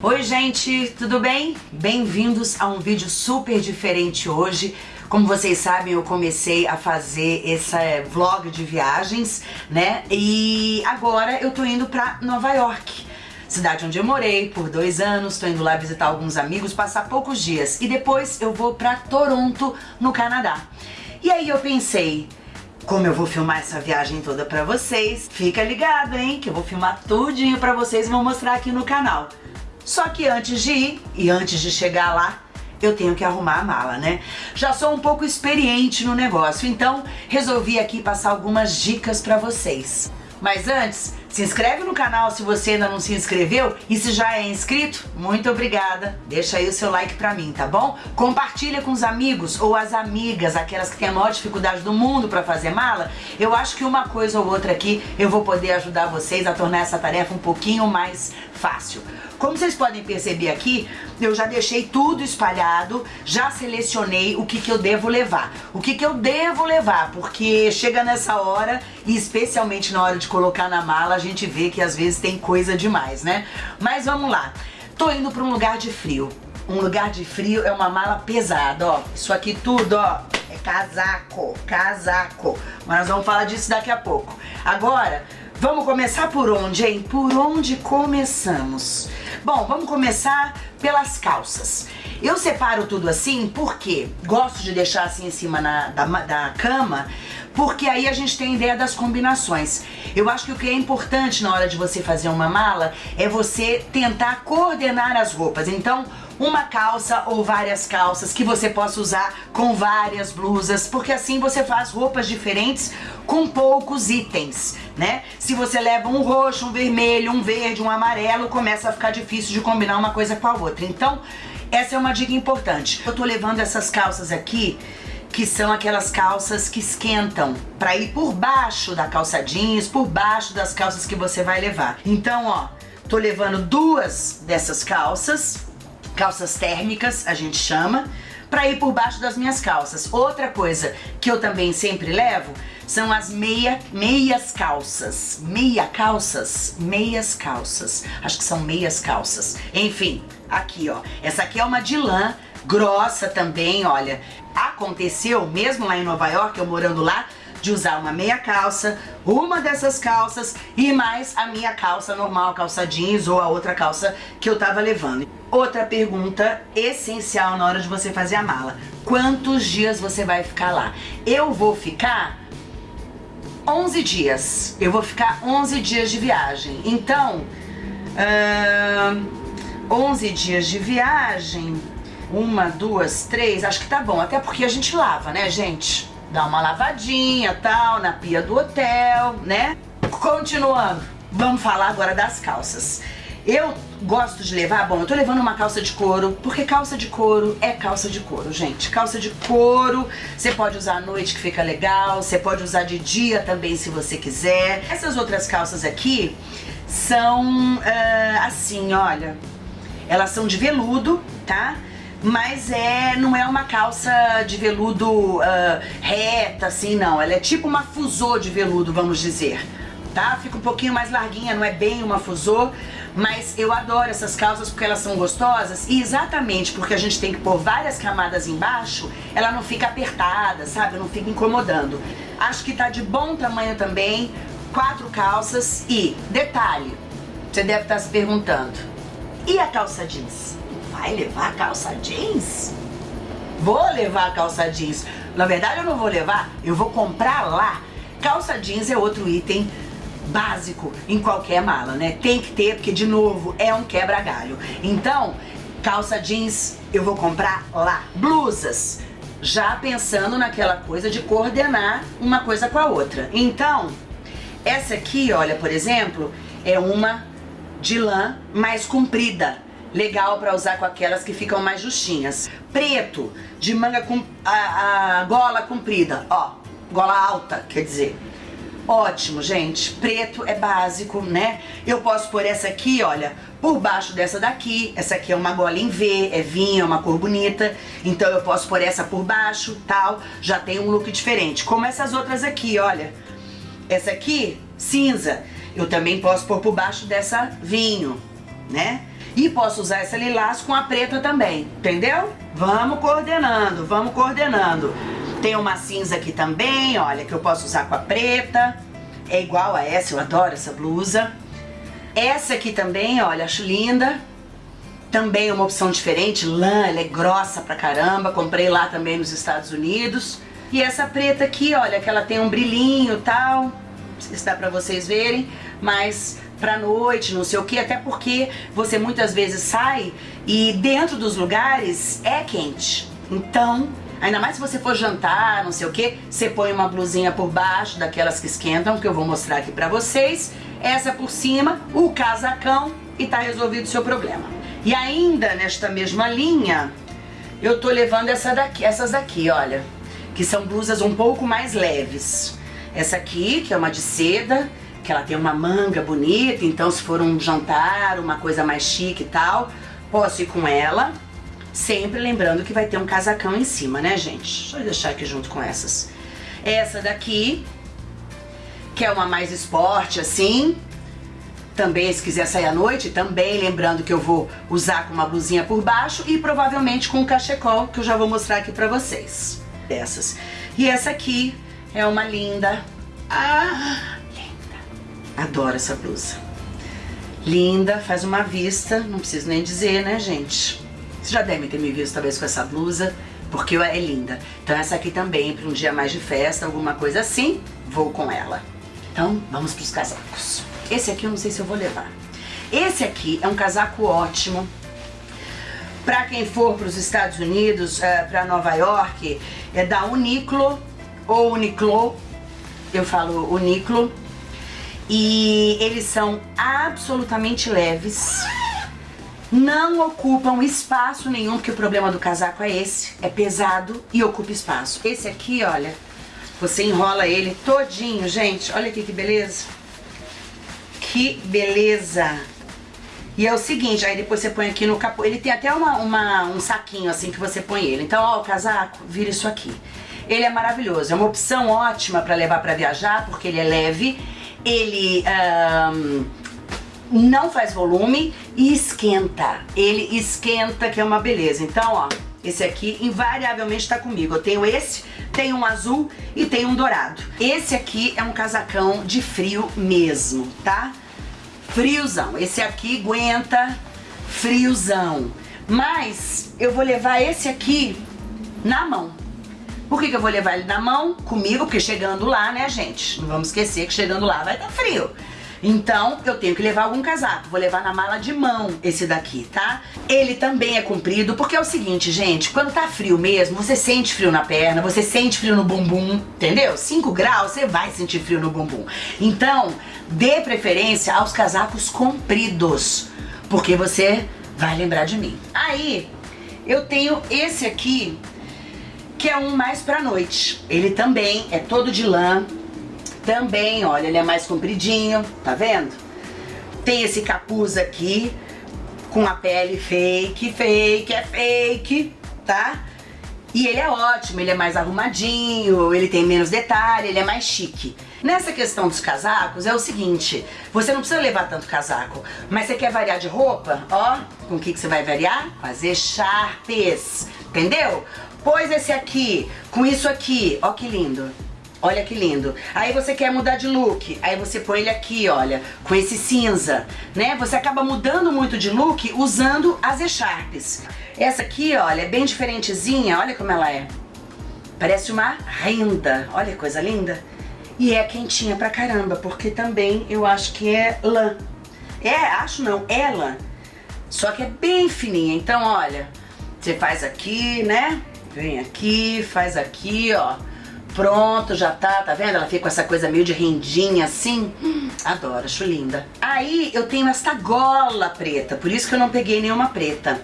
Oi gente, tudo bem? Bem-vindos a um vídeo super diferente hoje. Como vocês sabem, eu comecei a fazer esse vlog de viagens, né? E agora eu tô indo pra Nova York, cidade onde eu morei por dois anos, tô indo lá visitar alguns amigos, passar poucos dias. E depois eu vou pra Toronto, no Canadá. E aí eu pensei, como eu vou filmar essa viagem toda pra vocês, fica ligado, hein? Que eu vou filmar tudinho pra vocês e vou mostrar aqui no canal. Só que antes de ir e antes de chegar lá, eu tenho que arrumar a mala, né? Já sou um pouco experiente no negócio, então resolvi aqui passar algumas dicas pra vocês. Mas antes, se inscreve no canal se você ainda não se inscreveu e se já é inscrito, muito obrigada. Deixa aí o seu like pra mim, tá bom? Compartilha com os amigos ou as amigas, aquelas que têm a maior dificuldade do mundo pra fazer mala. Eu acho que uma coisa ou outra aqui eu vou poder ajudar vocês a tornar essa tarefa um pouquinho mais fácil. Como vocês podem perceber aqui, eu já deixei tudo espalhado, já selecionei o que, que eu devo levar. O que, que eu devo levar, porque chega nessa hora, e especialmente na hora de colocar na mala, a gente vê que às vezes tem coisa demais, né? Mas vamos lá. Tô indo para um lugar de frio. Um lugar de frio é uma mala pesada, ó. Isso aqui tudo, ó, é casaco, casaco. Mas nós vamos falar disso daqui a pouco. Agora, vamos começar por onde, hein? Por onde começamos? Bom, vamos começar pelas calças. Eu separo tudo assim porque gosto de deixar assim em cima na, da, da cama, porque aí a gente tem ideia das combinações. Eu acho que o que é importante na hora de você fazer uma mala é você tentar coordenar as roupas. Então, uma calça ou várias calças que você possa usar com várias blusas, porque assim você faz roupas diferentes com poucos itens, né? Se você leva um roxo, um vermelho, um verde, um amarelo, começa a ficar difícil de combinar uma coisa com a outra. Então, essa é uma dica importante. Eu tô levando essas calças aqui que são aquelas calças que esquentam para ir por baixo da calça jeans, por baixo das calças que você vai levar. Então, ó, tô levando duas dessas calças, calças térmicas, a gente chama, para ir por baixo das minhas calças. Outra coisa que eu também sempre levo são as meia, meias calças. Meia calças? Meias calças. Acho que são meias calças. Enfim, aqui ó. Essa aqui é uma de lã, grossa também, olha. Aconteceu, mesmo lá em Nova York, eu morando lá, de usar uma meia calça, uma dessas calças e mais a minha calça normal, calça jeans ou a outra calça que eu tava levando. Outra pergunta essencial na hora de você fazer a mala. Quantos dias você vai ficar lá? Eu vou ficar 11 dias. Eu vou ficar 11 dias de viagem. Então, uh, 11 dias de viagem, uma, duas, três, acho que tá bom. Até porque a gente lava, né, gente? Dá uma lavadinha, tal, na pia do hotel, né? Continuando, vamos falar agora das calças. Eu gosto de levar, bom, eu tô levando uma calça de couro, porque calça de couro é calça de couro, gente. Calça de couro, você pode usar à noite que fica legal, você pode usar de dia também se você quiser. Essas outras calças aqui são uh, assim, olha, elas são de veludo, tá? Mas é, não é uma calça de veludo uh, reta, assim, não. Ela é tipo uma fusô de veludo, vamos dizer, tá? Fica um pouquinho mais larguinha, não é bem uma fusô, mas eu adoro essas calças porque elas são gostosas e exatamente porque a gente tem que pôr várias camadas embaixo, ela não fica apertada, sabe? Não fica incomodando. Acho que tá de bom tamanho também, quatro calças e, detalhe, você deve estar se perguntando, e a calça jeans? Vai levar calça jeans? Vou levar calça jeans. Na verdade eu não vou levar, eu vou comprar lá. Calça jeans é outro item básico em qualquer mala, né? Tem que ter, porque de novo, é um quebra-galho. Então, calça jeans eu vou comprar lá. Blusas, já pensando naquela coisa de coordenar uma coisa com a outra. Então, essa aqui, olha, por exemplo, é uma de lã mais comprida legal para usar com aquelas que ficam mais justinhas. Preto, de manga com a, a gola comprida, ó, gola alta, quer dizer. Ótimo, gente. Preto é básico, né? Eu posso pôr essa aqui, olha, por baixo dessa daqui. Essa aqui é uma gola em V, é vinho, é uma cor bonita. Então eu posso pôr essa por baixo, tal. Já tem um look diferente. Como essas outras aqui, olha. Essa aqui, cinza. Eu também posso pôr por baixo dessa vinho, né? E posso usar essa lilás com a preta também, entendeu? Vamos coordenando, vamos coordenando. Tem uma cinza aqui também, olha, que eu posso usar com a preta. É igual a essa, eu adoro essa blusa. Essa aqui também, olha, acho linda. Também uma opção diferente, lã, ela é grossa pra caramba. Comprei lá também nos Estados Unidos. E essa preta aqui, olha, que ela tem um brilhinho e tal. Não sei se dá pra vocês verem, mas pra noite, não sei o que, até porque você muitas vezes sai e dentro dos lugares é quente. Então, ainda mais se você for jantar, não sei o que, você põe uma blusinha por baixo, daquelas que esquentam, que eu vou mostrar aqui pra vocês. Essa por cima, o casacão e tá resolvido o seu problema. E ainda nesta mesma linha, eu tô levando essa daqui, essas daqui, olha, que são blusas um pouco mais leves. Essa aqui, que é uma de seda, que ela tem uma manga bonita, então se for um jantar, uma coisa mais chique e tal, posso ir com ela. Sempre lembrando que vai ter um casacão em cima, né, gente? Deixa eu deixar aqui junto com essas. Essa daqui, que é uma mais esporte, assim. Também, se quiser sair à noite, também lembrando que eu vou usar com uma blusinha por baixo e provavelmente com um cachecol, que eu já vou mostrar aqui pra vocês. Dessas. E essa aqui é uma linda. Ah, Adoro essa blusa. Linda, faz uma vista, não preciso nem dizer, né, gente? Vocês já devem ter me visto talvez com essa blusa, porque é linda. Então essa aqui também, para um dia mais de festa, alguma coisa assim, vou com ela. Então, vamos para os casacos. Esse aqui eu não sei se eu vou levar. Esse aqui é um casaco ótimo. Para quem for para os Estados Unidos, é, para Nova York, é da Uniqlo ou Uniqlo. Eu falo Uniqlo e eles são absolutamente leves, não ocupam espaço nenhum, porque o problema do casaco é esse, é pesado e ocupa espaço. Esse aqui, olha, você enrola ele todinho, gente, olha aqui que beleza. Que beleza! E é o seguinte, aí depois você põe aqui no capô, ele tem até uma, uma, um saquinho assim que você põe ele. Então, ó, o casaco, vira isso aqui. Ele é maravilhoso, é uma opção ótima para levar para viajar, porque ele é leve ele um, não faz volume e esquenta. Ele esquenta, que é uma beleza. Então, ó, esse aqui invariavelmente está comigo. Eu tenho esse, tenho um azul e tenho um dourado. Esse aqui é um casacão de frio mesmo, tá? Friozão. Esse aqui aguenta friozão. Mas eu vou levar esse aqui na mão. Por que, que eu vou levar ele na mão comigo? Porque chegando lá, né, gente? Não vamos esquecer que chegando lá vai estar tá frio. Então, eu tenho que levar algum casaco. Vou levar na mala de mão esse daqui, tá? Ele também é comprido, porque é o seguinte, gente, quando tá frio mesmo, você sente frio na perna, você sente frio no bumbum, entendeu? 5 graus, você vai sentir frio no bumbum. Então, dê preferência aos casacos compridos, porque você vai lembrar de mim. Aí, eu tenho esse aqui, que é um mais pra noite. Ele também é todo de lã, também, olha, ele é mais compridinho, tá vendo? Tem esse capuz aqui, com a pele fake, fake, é fake, tá? E ele é ótimo, ele é mais arrumadinho, ele tem menos detalhe, ele é mais chique. Nessa questão dos casacos é o seguinte, você não precisa levar tanto casaco, mas você quer variar de roupa? Ó, com o que, que você vai variar? Fazer echarpes, entendeu? Pôs esse aqui, com isso aqui, ó que lindo. Olha que lindo. Aí você quer mudar de look, aí você põe ele aqui, olha, com esse cinza, né? Você acaba mudando muito de look usando as echarpes. Essa aqui, olha, é bem diferentezinha, olha como ela é. Parece uma renda, olha que coisa linda. E é quentinha pra caramba, porque também eu acho que é lã. É, acho não, é lã. Só que é bem fininha, então olha, você faz aqui, né? Vem aqui, faz aqui, ó. Pronto, já tá, tá vendo? Ela fica com essa coisa meio de rendinha assim. Hum, adoro, acho linda. Aí eu tenho esta gola preta, por isso que eu não peguei nenhuma preta.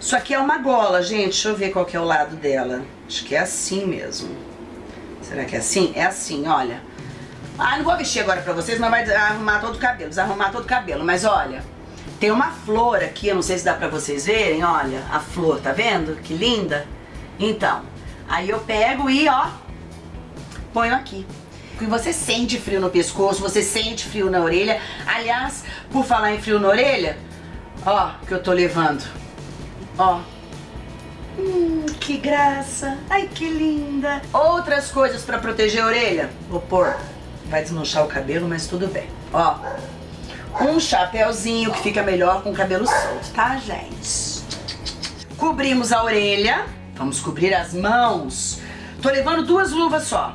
Isso aqui é uma gola, gente. Deixa eu ver qual que é o lado dela. Acho que é assim mesmo. Será que é assim? É assim, olha. Ah, não vou vestir agora pra vocês, mas vai arrumar todo o cabelo, desarrumar todo o cabelo. Mas olha, tem uma flor aqui, eu não sei se dá pra vocês verem, olha. A flor, tá vendo? Que linda. Então, aí eu pego e ó, ponho aqui. E você sente frio no pescoço, você sente frio na orelha. Aliás, por falar em frio na orelha, Ó, que eu tô levando. Ó. Hum, que graça. Ai, que linda. Outras coisas pra proteger a orelha. Vou pôr. Vai desmanchar o cabelo, mas tudo bem. Ó. Um chapéuzinho que fica melhor com o cabelo solto, tá, gente? Cobrimos a orelha. Vamos cobrir as mãos. Tô levando duas luvas só.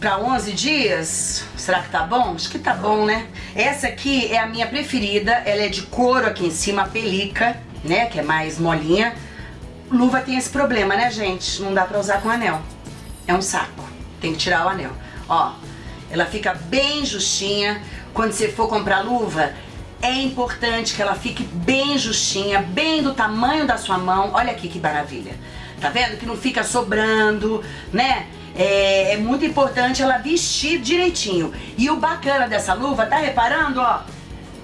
Pra 11 dias, será que tá bom? Acho que tá bom, né? Essa aqui é a minha preferida. Ela é de couro aqui em cima, a pelica, né? Que é mais molinha. Luva tem esse problema, né, gente? Não dá pra usar com anel. É um saco. Tem que tirar o anel. Ó, ela fica bem justinha. Quando você for comprar luva, é importante que ela fique bem justinha, bem do tamanho da sua mão. Olha aqui que maravilha. Tá vendo? Que não fica sobrando, né? É, é, muito importante ela vestir direitinho. E o bacana dessa luva, tá reparando, ó?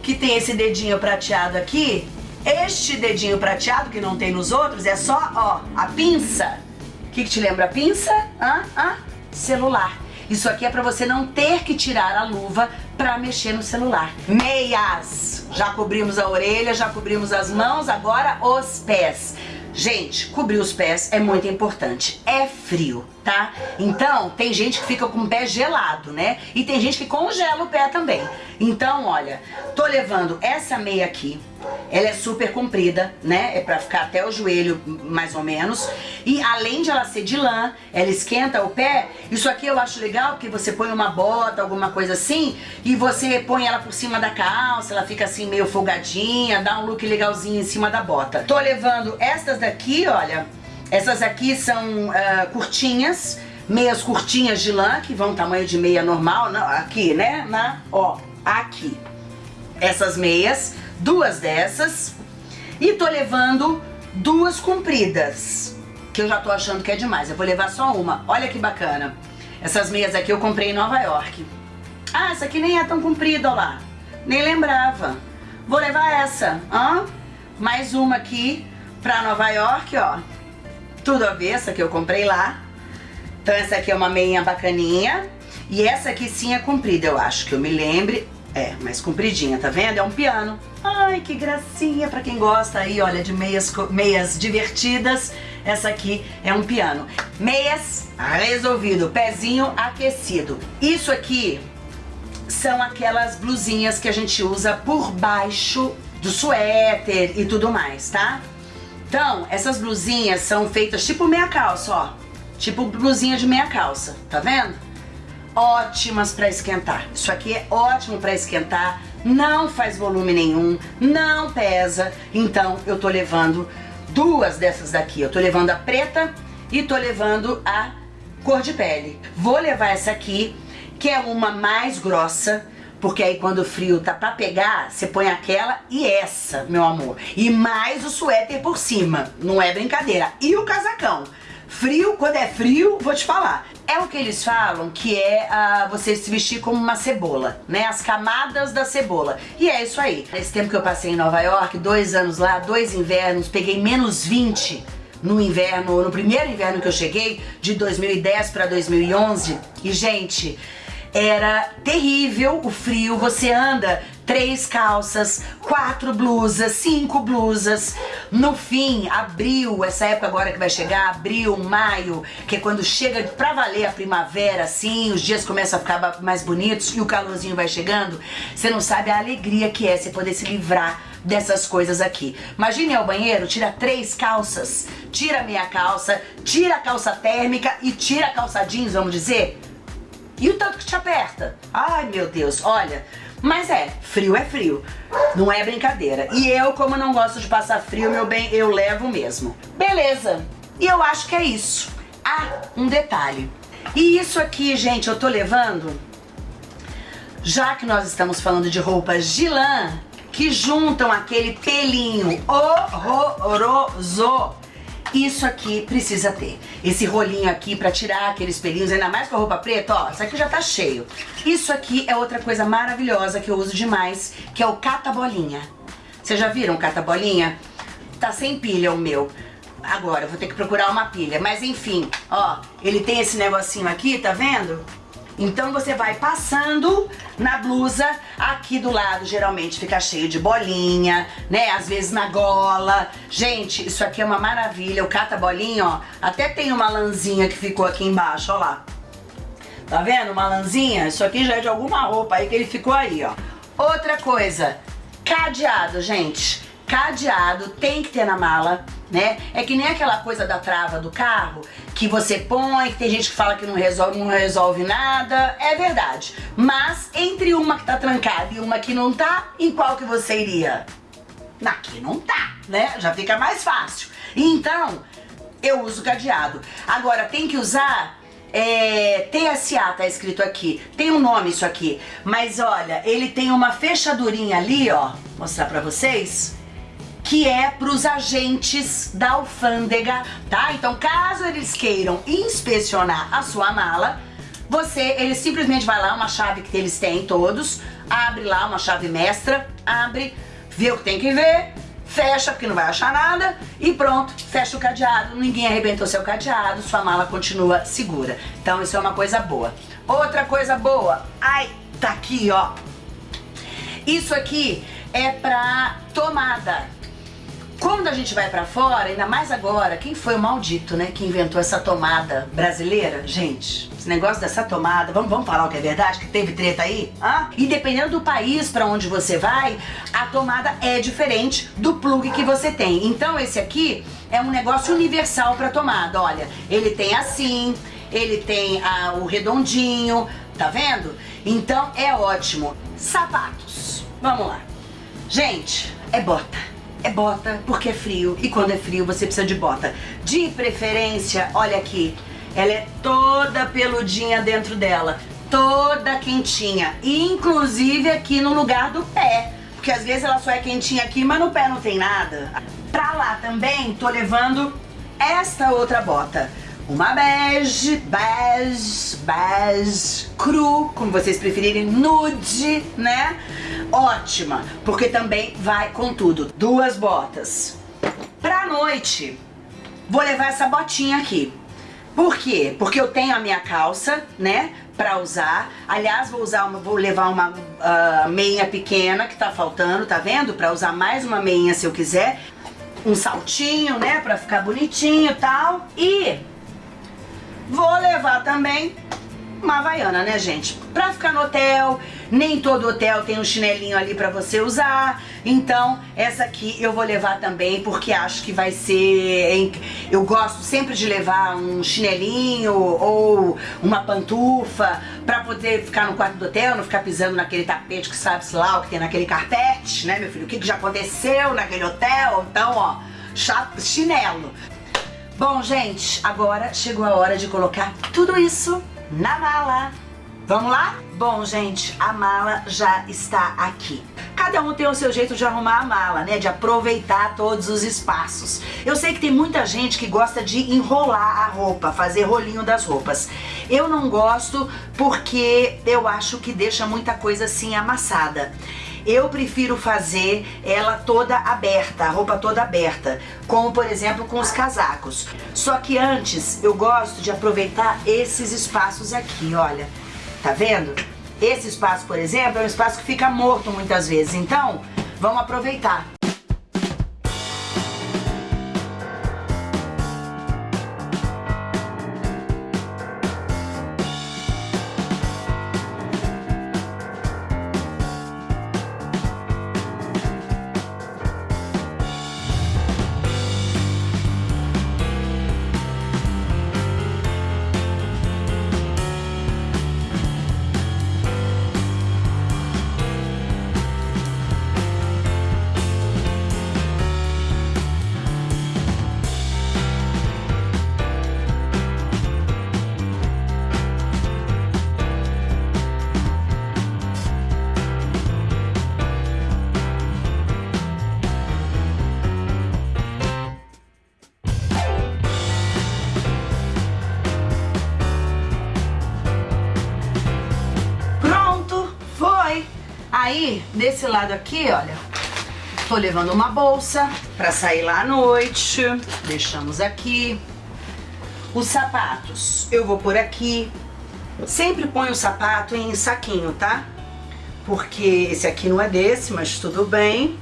Que tem esse dedinho prateado aqui. Este dedinho prateado, que não tem nos outros, é só, ó, a pinça. O que, que te lembra a pinça? Hã? Hã? Celular. Isso aqui é pra você não ter que tirar a luva pra mexer no celular. Meias. Já cobrimos a orelha, já cobrimos as mãos, agora os pés. Gente, cobrir os pés é muito importante. É frio, tá? Então, tem gente que fica com o pé gelado, né? E tem gente que congela o pé também. Então, olha, tô levando essa meia aqui, ela é super comprida, né? É pra ficar até o joelho, mais ou menos. E além de ela ser de lã, ela esquenta o pé. Isso aqui eu acho legal, porque você põe uma bota, alguma coisa assim, e você põe ela por cima da calça, ela fica assim meio folgadinha, dá um look legalzinho em cima da bota. Tô levando estas daqui, olha. Essas aqui são uh, curtinhas, meias curtinhas de lã, que vão tamanho de meia normal, aqui, né? Na, ó, aqui. Essas meias duas dessas e tô levando duas compridas, que eu já tô achando que é demais. Eu vou levar só uma. Olha que bacana. Essas meias aqui eu comprei em Nova York. Ah, essa aqui nem é tão comprida, ó lá. Nem lembrava. Vou levar essa, ó. Mais uma aqui pra Nova York, ó. Tudo a ver, essa que eu comprei lá. Então essa aqui é uma meia bacaninha. E essa aqui sim é comprida, eu acho, que eu me lembre. É, mais compridinha, tá vendo? É um piano. Ai, que gracinha pra quem gosta aí, olha, de meias, meias divertidas. Essa aqui é um piano. Meias, resolvido, pezinho aquecido. Isso aqui são aquelas blusinhas que a gente usa por baixo do suéter e tudo mais, tá? Então, essas blusinhas são feitas tipo meia calça, ó. Tipo blusinha de meia calça, tá vendo? ótimas para esquentar. Isso aqui é ótimo para esquentar, não faz volume nenhum, não pesa. Então eu tô levando duas dessas daqui. Eu tô levando a preta e tô levando a cor de pele. Vou levar essa aqui, que é uma mais grossa, porque aí quando o frio tá pra pegar, você põe aquela e essa, meu amor. E mais o suéter por cima, não é brincadeira. E o casacão. Frio, quando é frio, vou te falar. É o que eles falam que é uh, você se vestir como uma cebola, né? As camadas da cebola. E é isso aí. Esse tempo que eu passei em Nova York, dois anos lá, dois invernos, peguei menos 20 no inverno, no primeiro inverno que eu cheguei, de 2010 para 2011. E, gente, era terrível o frio, você anda três calças, quatro blusas, cinco blusas. No fim, abril, essa época agora que vai chegar, abril, maio, que é quando chega pra valer a primavera, assim, os dias começam a ficar mais bonitos e o calorzinho vai chegando, você não sabe a alegria que é você poder se livrar dessas coisas aqui. Imagine ao banheiro, tira três calças, tira meia calça, tira a calça térmica e tira a calça jeans, vamos dizer, e o tanto que te aperta? Ai, meu Deus, olha. Mas é, frio é frio. Não é brincadeira. E eu, como não gosto de passar frio, meu bem, eu levo mesmo. Beleza. E eu acho que é isso. Ah, um detalhe. E isso aqui, gente, eu tô levando... Já que nós estamos falando de roupas de lã, que juntam aquele pelinho horroroso isso aqui precisa ter. Esse rolinho aqui pra tirar aqueles pelinhos, ainda mais com a roupa preta, ó, isso aqui já tá cheio. Isso aqui é outra coisa maravilhosa que eu uso demais, que é o cata-bolinha. Vocês já viram cata-bolinha? Tá sem pilha o meu. Agora, eu vou ter que procurar uma pilha. Mas enfim, ó, ele tem esse negocinho aqui, tá vendo? Então você vai passando na blusa, aqui do lado geralmente fica cheio de bolinha, né? Às vezes na gola. Gente, isso aqui é uma maravilha. O cata-bolinha, ó, até tem uma lãzinha que ficou aqui embaixo, ó lá. Tá vendo? Uma lãzinha? Isso aqui já é de alguma roupa aí que ele ficou aí, ó. Outra coisa, cadeado, gente. Cadeado tem que ter na mala né? É que nem aquela coisa da trava do carro que você põe, que tem gente que fala que não resolve, não resolve nada. É verdade. Mas entre uma que tá trancada e uma que não tá, em qual que você iria? Na que não tá, né? Já fica mais fácil. Então, eu uso cadeado. Agora, tem que usar é, TSA tá escrito aqui, tem um nome isso aqui, mas olha, ele tem uma fechadurinha ali, ó, mostrar pra vocês, que é para os agentes da alfândega, tá? Então, caso eles queiram inspecionar a sua mala, você, ele simplesmente vai lá, uma chave que eles têm todos, abre lá uma chave mestra, abre, vê o que tem que ver, fecha porque não vai achar nada e pronto, fecha o cadeado, ninguém arrebentou seu cadeado, sua mala continua segura. Então isso é uma coisa boa. Outra coisa boa, ai, tá aqui ó, isso aqui é pra tomada, quando a gente vai pra fora, ainda mais agora, quem foi o maldito, né, que inventou essa tomada brasileira? Gente, esse negócio dessa tomada, vamos, vamos falar o que é verdade, que teve treta aí? Hã? E dependendo do país pra onde você vai, a tomada é diferente do plug que você tem. Então esse aqui é um negócio universal pra tomada, olha, ele tem assim, ele tem ah, o redondinho, tá vendo? Então é ótimo. Sapatos, vamos lá. Gente, é bota é bota porque é frio e quando é frio você precisa de bota. De preferência, olha aqui, ela é toda peludinha dentro dela, toda quentinha, inclusive aqui no lugar do pé, porque às vezes ela só é quentinha aqui, mas no pé não tem nada. Pra lá também tô levando esta outra bota uma bege, bege, bege, cru, como vocês preferirem, nude, né? Ótima, porque também vai com tudo. Duas botas. Pra noite, vou levar essa botinha aqui. Por quê? Porque eu tenho a minha calça, né, pra usar. Aliás, vou usar uma, vou levar uma uh, meia pequena que tá faltando, tá vendo? Pra usar mais uma meinha se eu quiser. Um saltinho, né, pra ficar bonitinho e tal. E Vou levar também uma havaiana, né, gente? Pra ficar no hotel, nem todo hotel tem um chinelinho ali pra você usar. Então, essa aqui eu vou levar também, porque acho que vai ser... Eu gosto sempre de levar um chinelinho ou uma pantufa pra poder ficar no quarto do hotel, não ficar pisando naquele tapete que sabe-se lá o que tem naquele carpete, né, meu filho? O que, que já aconteceu naquele hotel? Então, ó, chinelo. Bom, gente, agora chegou a hora de colocar tudo isso na mala. Vamos lá? Bom, gente, a mala já está aqui. Cada um tem o seu jeito de arrumar a mala, né? De aproveitar todos os espaços. Eu sei que tem muita gente que gosta de enrolar a roupa, fazer rolinho das roupas. Eu não gosto porque eu acho que deixa muita coisa assim amassada. Eu prefiro fazer ela toda aberta, a roupa toda aberta, como por exemplo com os casacos. Só que antes eu gosto de aproveitar esses espaços aqui, olha. Tá vendo? Esse espaço, por exemplo, é um espaço que fica morto muitas vezes. Então, vamos aproveitar. Desse lado aqui, olha, tô levando uma bolsa pra sair lá à noite. Deixamos aqui. Os sapatos eu vou por aqui. Sempre põe o sapato em saquinho, tá? Porque esse aqui não é desse, mas tudo bem.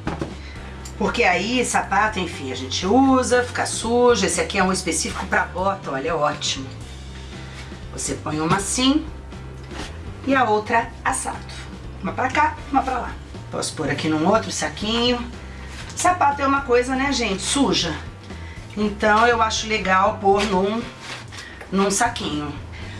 Porque aí, sapato, enfim, a gente usa, fica sujo. Esse aqui é um específico pra bota, olha, é ótimo. Você põe uma assim e a outra assado. Uma pra cá, uma pra lá. Posso pôr aqui num outro saquinho. Sapato é uma coisa, né, gente, suja. Então eu acho legal pôr num, num saquinho.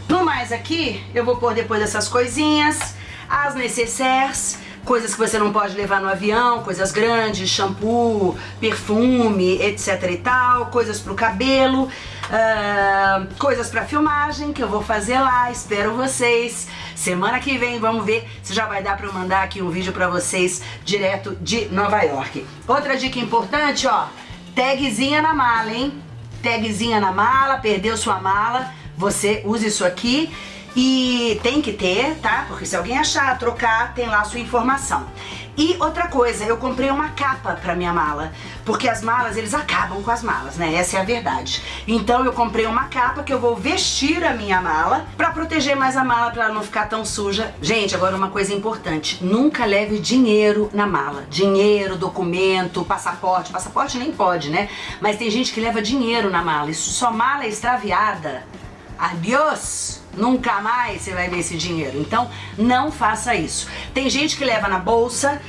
No mais aqui, eu vou pôr depois essas coisinhas, as necessaires, coisas que você não pode levar no avião, coisas grandes, shampoo, perfume, etc e tal, coisas pro cabelo, uh, coisas pra filmagem que eu vou fazer lá, espero vocês. Semana que vem vamos ver se já vai dar pra eu mandar aqui um vídeo pra vocês direto de Nova York. Outra dica importante, ó, tagzinha na mala, hein? Tagzinha na mala, perdeu sua mala, você usa isso aqui e tem que ter, tá? Porque se alguém achar, trocar, tem lá a sua informação. E outra coisa, eu comprei uma capa pra minha mala, porque as malas, eles acabam com as malas, né? Essa é a verdade. Então eu comprei uma capa que eu vou vestir a minha mala pra proteger mais a mala, pra ela não ficar tão suja. Gente, agora uma coisa importante, nunca leve dinheiro na mala. Dinheiro, documento, passaporte. Passaporte nem pode, né? Mas tem gente que leva dinheiro na mala. Isso sua mala é extraviada. Adiós! Nunca mais você vai ver esse dinheiro. Então, não faça isso. Tem gente que leva na bolsa,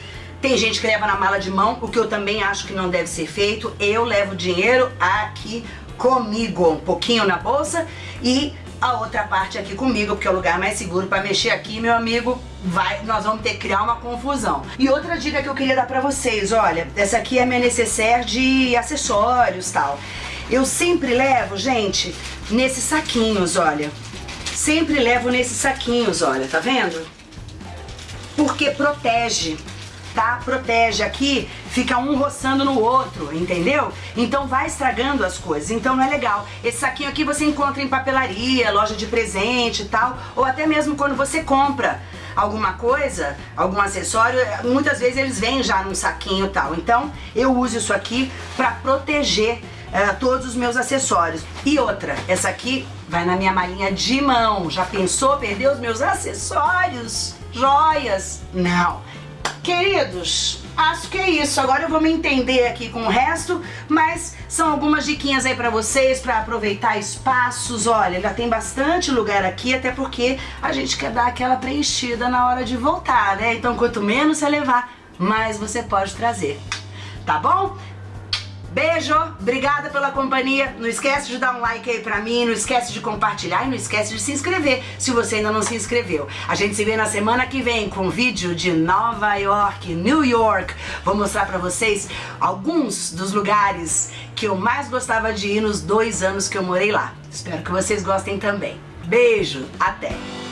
tem gente que leva na mala de mão, o que eu também acho que não deve ser feito. Eu levo dinheiro aqui comigo, um pouquinho na bolsa e a outra parte aqui comigo, porque é o lugar mais seguro para mexer aqui, meu amigo, vai, nós vamos ter que criar uma confusão. E outra dica que eu queria dar pra vocês, olha, essa aqui é minha necessaire de acessórios tal. Eu sempre levo, gente, nesses saquinhos, olha. Sempre levo nesses saquinhos, olha, tá vendo? Porque protege, tá? Protege. Aqui fica um roçando no outro, entendeu? Então vai estragando as coisas, então não é legal. Esse saquinho aqui você encontra em papelaria, loja de presente e tal, ou até mesmo quando você compra alguma coisa, algum acessório, muitas vezes eles vêm já num saquinho e tal. Então eu uso isso aqui pra proteger uh, todos os meus acessórios. E outra, essa aqui vai na minha malinha de mão. Já pensou perder os meus acessórios? Joias? Não. Queridos, acho que é isso. Agora eu vou me entender aqui com o resto, mas são algumas diquinhas aí pra vocês, pra aproveitar espaços. Olha, já tem bastante lugar aqui, até porque a gente quer dar aquela preenchida na hora de voltar, né? Então quanto menos você levar, mais você pode trazer. Tá bom? Beijo, obrigada pela companhia. Não esquece de dar um like aí pra mim, não esquece de compartilhar e não esquece de se inscrever se você ainda não se inscreveu. A gente se vê na semana que vem com um vídeo de Nova York, New York. Vou mostrar pra vocês alguns dos lugares que eu mais gostava de ir nos dois anos que eu morei lá. Espero que vocês gostem também. Beijo, até!